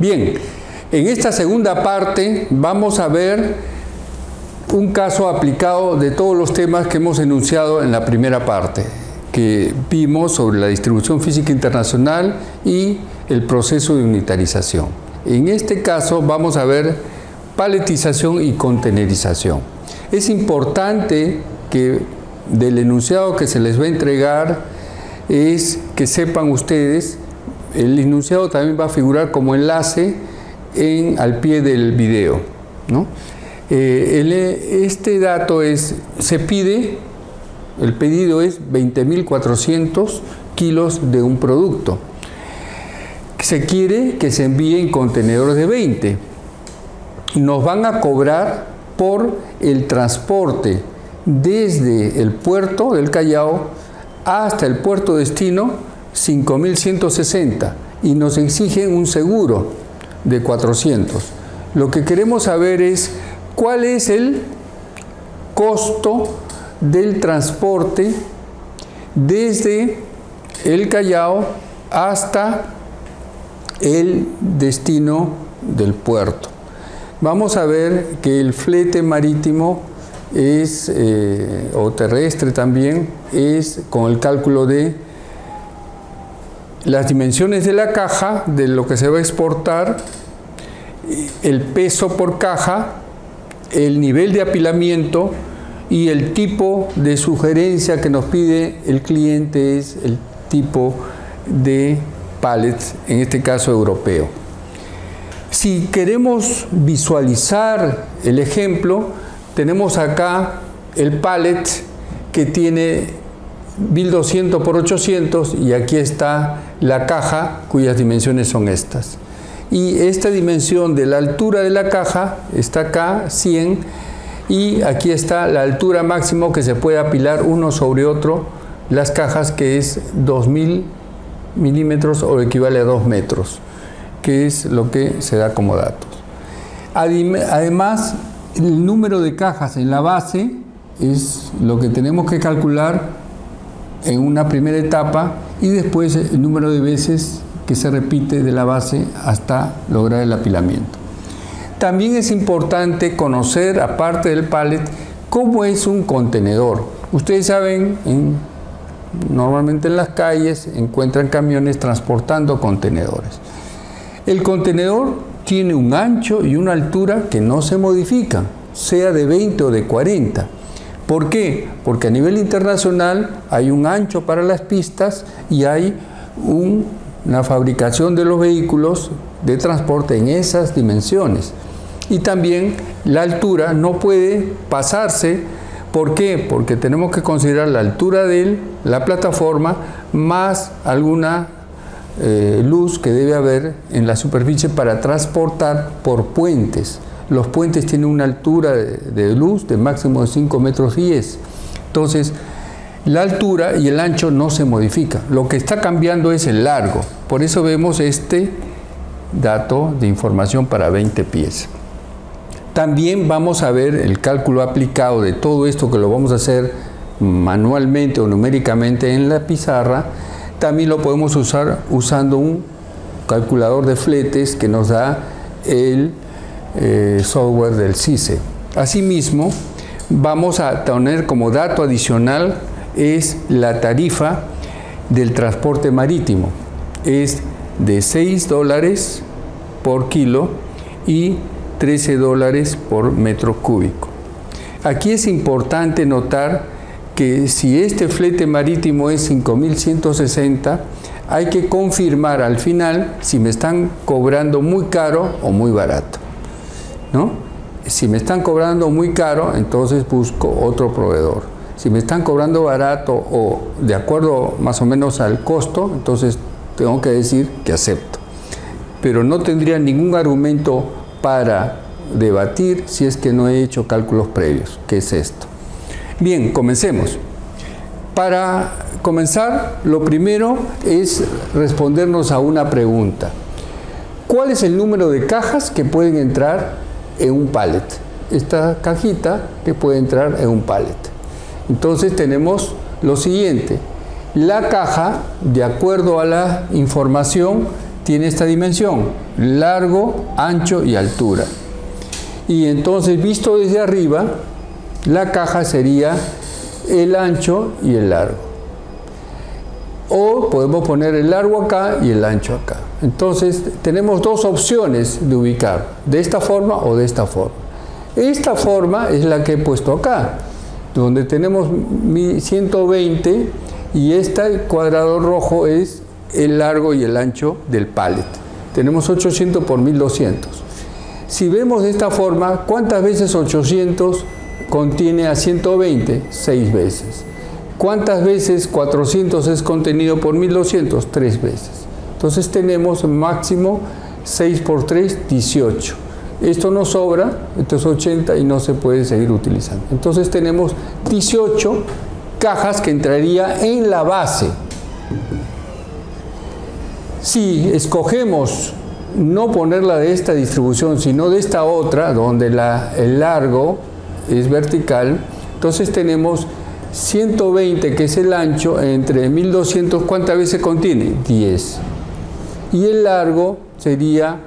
Bien, en esta segunda parte vamos a ver un caso aplicado de todos los temas que hemos enunciado en la primera parte, que vimos sobre la distribución física internacional y el proceso de unitarización. En este caso vamos a ver paletización y contenerización. Es importante que del enunciado que se les va a entregar es que sepan ustedes, el enunciado también va a figurar como enlace en, al pie del video. Eh, este dato es, se pide, el pedido es 20.400 kilos de un producto. Se quiere que se envíen contenedores de 20. Nos van a cobrar por el transporte desde el puerto del Callao hasta el puerto destino 5.160 y nos exigen un seguro de 400. Lo que queremos saber es cuál es el costo del transporte desde el Callao hasta el destino del puerto. Vamos a ver que el flete marítimo es, eh, o terrestre también, es con el cálculo de las dimensiones de la caja, de lo que se va a exportar, el peso por caja, el nivel de apilamiento y el tipo de sugerencia que nos pide el cliente es el tipo de pallets, en este caso europeo. Si queremos visualizar el ejemplo, tenemos acá el pallet que tiene 1200 por 800 y aquí está la caja cuyas dimensiones son estas. Y esta dimensión de la altura de la caja está acá, 100, y aquí está la altura máximo que se puede apilar uno sobre otro las cajas que es 2000 milímetros o equivale a 2 metros, que es lo que se da como datos. Además, el número de cajas en la base es lo que tenemos que calcular en una primera etapa y después el número de veces que se repite de la base hasta lograr el apilamiento. También es importante conocer, aparte del pallet, cómo es un contenedor. Ustedes saben, normalmente en las calles encuentran camiones transportando contenedores. El contenedor tiene un ancho y una altura que no se modifican, sea de 20 o de 40. ¿Por qué? Porque a nivel internacional hay un ancho para las pistas y hay una fabricación de los vehículos de transporte en esas dimensiones. Y también la altura no puede pasarse. ¿Por qué? Porque tenemos que considerar la altura de la plataforma más alguna eh, luz que debe haber en la superficie para transportar por puentes. Los puentes tienen una altura de, luz de máximo de 5 metros 10. Entonces, la altura y el ancho no se modifica. Lo que está cambiando es el largo. Por eso vemos este dato de información para 20 pies. También vamos a ver el cálculo aplicado de todo esto que lo vamos a hacer manualmente o numéricamente en la pizarra también lo podemos usar usando un calculador de fletes que nos da el eh, software del CICE. Asimismo, vamos a tener como dato adicional es la tarifa del transporte marítimo. Es de 6 dólares por kilo y 13 dólares por metro cúbico. Aquí es importante notar que si este flete marítimo es 5.160, hay que confirmar al final si me están cobrando muy caro o muy barato. ¿No? Si me están cobrando muy caro, entonces busco otro proveedor. Si me están cobrando barato o de acuerdo más o menos al costo, entonces tengo que decir que acepto. Pero no tendría ningún argumento para debatir si es que no he hecho cálculos previos. ¿Qué es esto? Bien, comencemos. Para comenzar, lo primero es respondernos a una pregunta. ¿Cuál es el número de cajas que pueden entrar en un pallet? Esta cajita que puede entrar en un pallet. Entonces tenemos lo siguiente. La caja, de acuerdo a la información, tiene esta dimensión, largo, ancho y altura. Y entonces, visto desde arriba, la caja sería el ancho y el largo. O podemos poner el largo acá y el ancho acá. Entonces, tenemos dos opciones de ubicar, de esta forma o de esta forma. Esta forma es la que he puesto acá, donde tenemos 120 y este cuadrado rojo es el largo y el ancho del pallet. Tenemos 800 por 1200. Si vemos de esta forma, ¿cuántas veces 800 contiene a 120? 6 veces. ¿Cuántas veces 400 es contenido por 1200? 3 veces. Entonces tenemos máximo 6 por 3, 18. Esto no sobra, esto es 80 y no se puede seguir utilizando. Entonces tenemos 18 cajas que entraría en la base. Si escogemos no ponerla de esta distribución, sino de esta otra, donde la, el largo es vertical, entonces tenemos 120, que es el ancho, entre 1200, ¿cuántas veces contiene? 10. Y el largo sería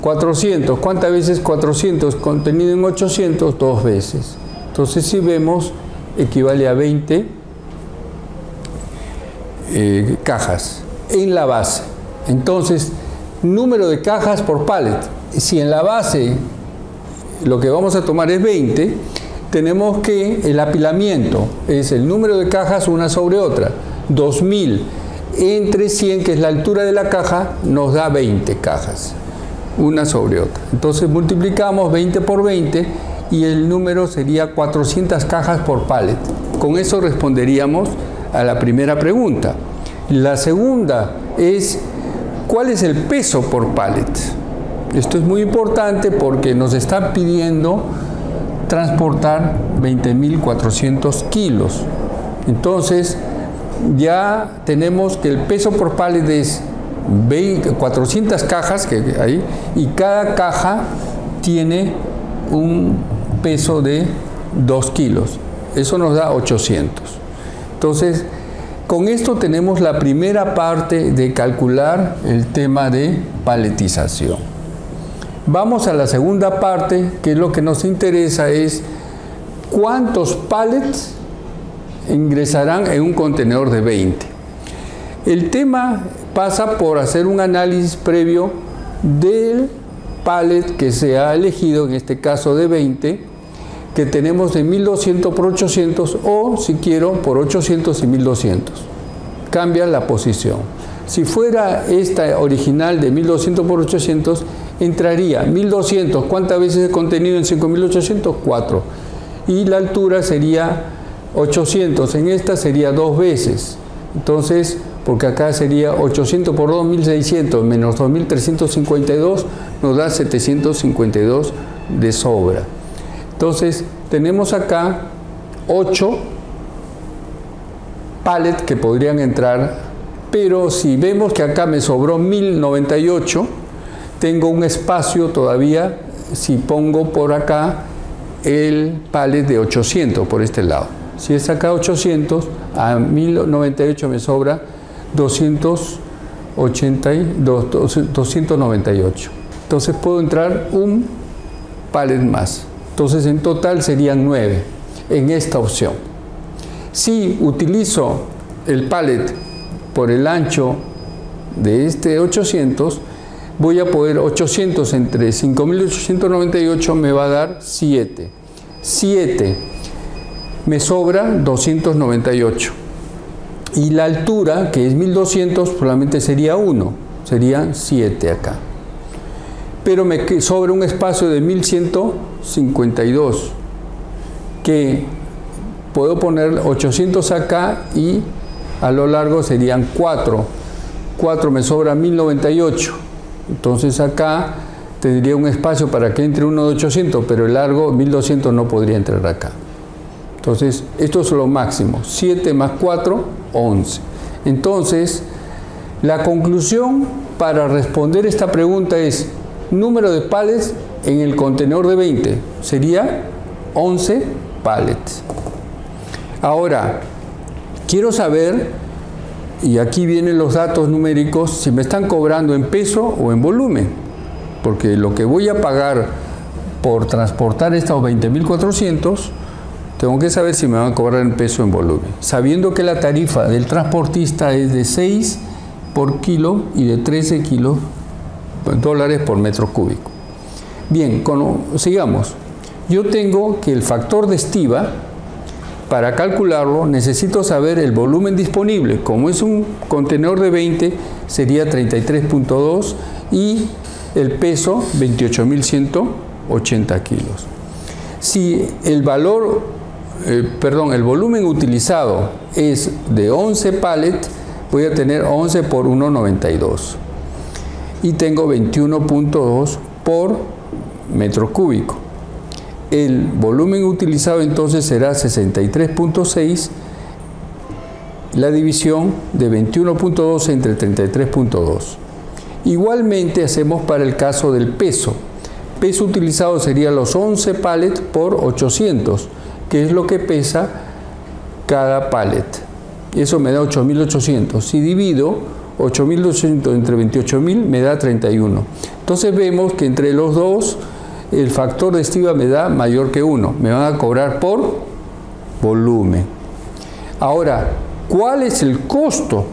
400. ¿Cuántas veces 400 contenido en 800? Dos veces. Entonces si vemos, equivale a 20 eh, cajas en la base. Entonces, número de cajas por pallet. Si en la base lo que vamos a tomar es 20, tenemos que el apilamiento es el número de cajas una sobre otra. 2000 entre 100, que es la altura de la caja, nos da 20 cajas, una sobre otra. Entonces multiplicamos 20 por 20 y el número sería 400 cajas por pallet. Con eso responderíamos a la primera pregunta. La segunda es ¿Cuál es el peso por pallet? Esto es muy importante porque nos está pidiendo transportar 20.400 kilos. Entonces, ya tenemos que el peso por pallet es 400 cajas que hay y cada caja tiene un peso de 2 kilos. Eso nos da 800. Entonces, con esto tenemos la primera parte de calcular el tema de paletización. Vamos a la segunda parte, que es lo que nos interesa, es cuántos pallets ingresarán en un contenedor de 20. El tema pasa por hacer un análisis previo del pallet que se ha elegido, en este caso de 20, que tenemos de 1200 por 800 o si quiero por 800 y 1200. Cambia la posición. Si fuera esta original de 1200 por 800, entraría 1200. ¿Cuántas veces he contenido en 5800? 4. Y la altura sería 800. En esta sería dos veces. Entonces, porque acá sería 800 por 2600 menos 2352 nos da 752 de sobra. Entonces, tenemos acá 8 pallets que podrían entrar, pero si vemos que acá me sobró 1098, tengo un espacio todavía, si pongo por acá el pallet de 800 por este lado. Si es acá 800, a 1098 me sobra 298. Entonces puedo entrar un pallet más. Entonces en total serían 9 en esta opción. Si utilizo el pallet por el ancho de este 800, voy a poder 800 entre 5898 me va a dar 7. 7 me sobra 298. Y la altura, que es 1200, probablemente sería 1, serían 7 acá. Pero me sobra un espacio de 1152 que puedo poner 800 acá y a lo largo serían 4 4 me sobra 1098 entonces acá tendría un espacio para que entre uno de 800 pero el largo 1200 no podría entrar acá entonces esto es lo máximo 7 más 4 11 entonces la conclusión para responder esta pregunta es número de pallets en el contenedor de 20 sería 11 pallets. Ahora, quiero saber y aquí vienen los datos numéricos, si me están cobrando en peso o en volumen, porque lo que voy a pagar por transportar estos 20.400, tengo que saber si me van a cobrar en peso o en volumen, sabiendo que la tarifa del transportista es de 6 por kilo y de 13 kilos dólares por metro cúbico. Bien, sigamos. Yo tengo que el factor de estiva, para calcularlo, necesito saber el volumen disponible. Como es un contenedor de 20, sería 33.2 y el peso 28.180 kilos. Si el valor, eh, perdón, el volumen utilizado es de 11 pallets, voy a tener 11 por 1,92 y tengo 21.2 por metro cúbico. El volumen utilizado entonces será 63.6 la división de 21.2 entre 33.2. Igualmente hacemos para el caso del peso. Peso utilizado sería los 11 pallets por 800, que es lo que pesa cada pallet. Eso me da 8.800. Si divido 8.800 entre 28.000 me da 31. Entonces vemos que entre los dos el factor de estiva me da mayor que 1. Me van a cobrar por volumen. Ahora, ¿cuál es el costo?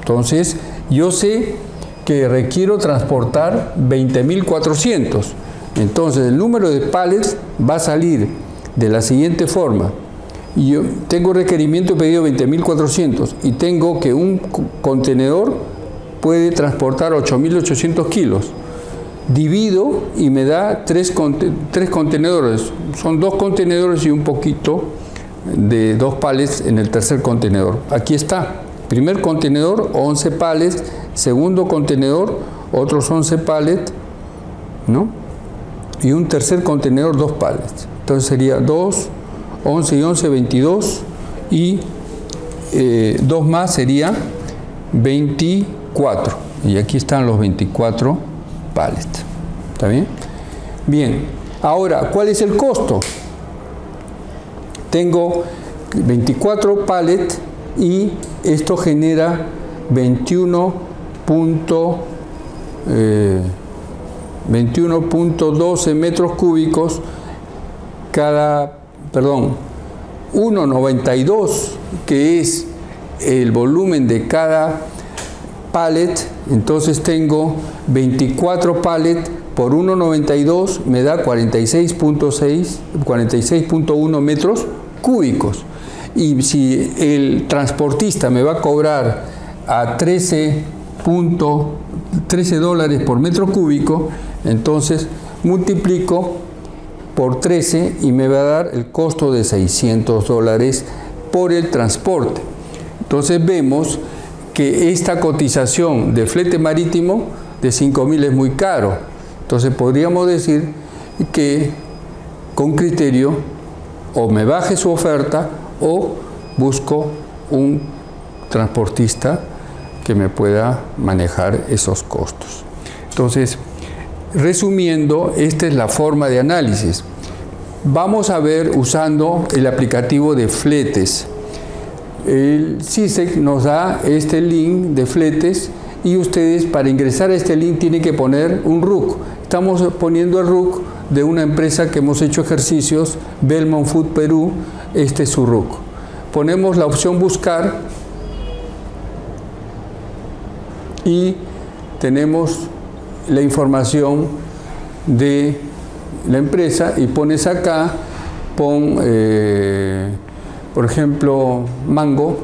Entonces, yo sé que requiero transportar 20.400. Entonces el número de pallets va a salir de la siguiente forma. Yo tengo requerimiento pedido 20.400 y tengo que un contenedor puede transportar 8.800 kilos. Divido y me da tres, tres contenedores. Son dos contenedores y un poquito de dos pallets en el tercer contenedor. Aquí está. Primer contenedor, 11 pallets segundo contenedor, otros 11 pallets, ¿no? Y un tercer contenedor, dos pallets. Entonces sería 2, 11 y 11, 22 y eh, dos más sería 24. Y aquí están los 24 ¿Está bien? Bien. Ahora, ¿cuál es el costo? Tengo 24 pallets y esto genera 21 21.12 eh, metros cúbicos cada, perdón, 1.92 que es el volumen de cada pallet, entonces tengo 24 pallets por 1.92 me da 46.6, 46.1 metros cúbicos. Y si el transportista me va a cobrar a 13 13 dólares por metro cúbico, entonces multiplico por 13 y me va a dar el costo de 600 dólares por el transporte. Entonces vemos que esta cotización de flete marítimo de 5.000 es muy caro. Entonces podríamos decir que con criterio o me baje su oferta o busco un transportista que me pueda manejar esos costos. Entonces, resumiendo, esta es la forma de análisis. Vamos a ver usando el aplicativo de fletes. El CISEC nos da este link de fletes y ustedes para ingresar a este link tienen que poner un RUC. Estamos poniendo el RUC de una empresa que hemos hecho ejercicios, Belmont Food Perú, este es su RUC. Ponemos la opción buscar y tenemos la información de la empresa y pones acá, pon, eh, por ejemplo, mango,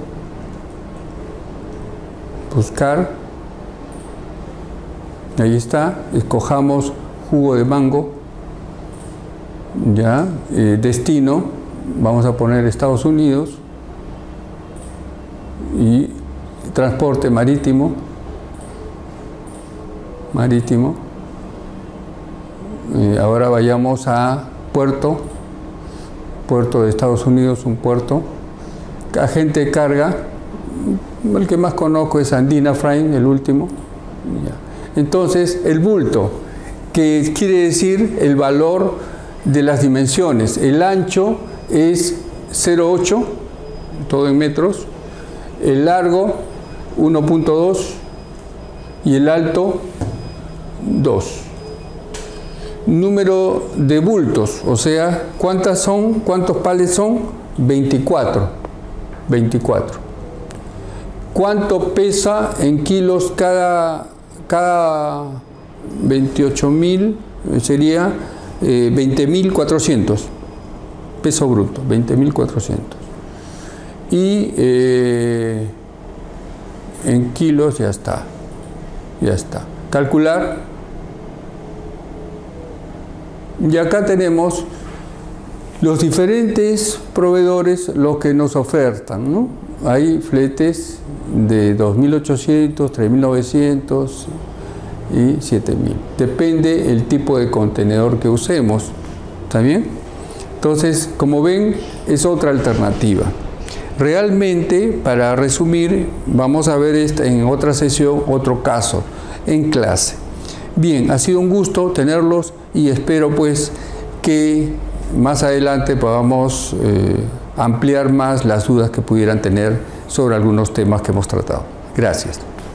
buscar, ahí está, escojamos jugo de mango, ya, eh, destino, vamos a poner Estados Unidos y transporte marítimo, marítimo. ahora vayamos a puerto, puerto de Estados Unidos, un puerto. Agente de carga, el que más conozco es Andina Frame, el último. Entonces, el bulto, que quiere decir el valor de las dimensiones. El ancho es 0,8, todo en metros. El largo 1.2 y el alto 2. Número de bultos, o sea, ¿cuántas son? ¿Cuántos pales son? 24. 24. ¿Cuánto pesa en kilos cada, cada 28.000? Sería eh, 20.400. Peso bruto, 20.400. Y eh, en kilos ya está. Ya está. Calcular. Y acá tenemos los diferentes proveedores lo que nos ofertan. ¿no? Hay fletes de 2.800, 3.900 y 7.000. Depende el tipo de contenedor que usemos. ¿Está bien? Entonces, como ven, es otra alternativa. Realmente, para resumir, vamos a ver en otra sesión otro caso en clase. Bien, ha sido un gusto tenerlos y espero pues que más adelante podamos eh, ampliar más las dudas que pudieran tener sobre algunos temas que hemos tratado. Gracias.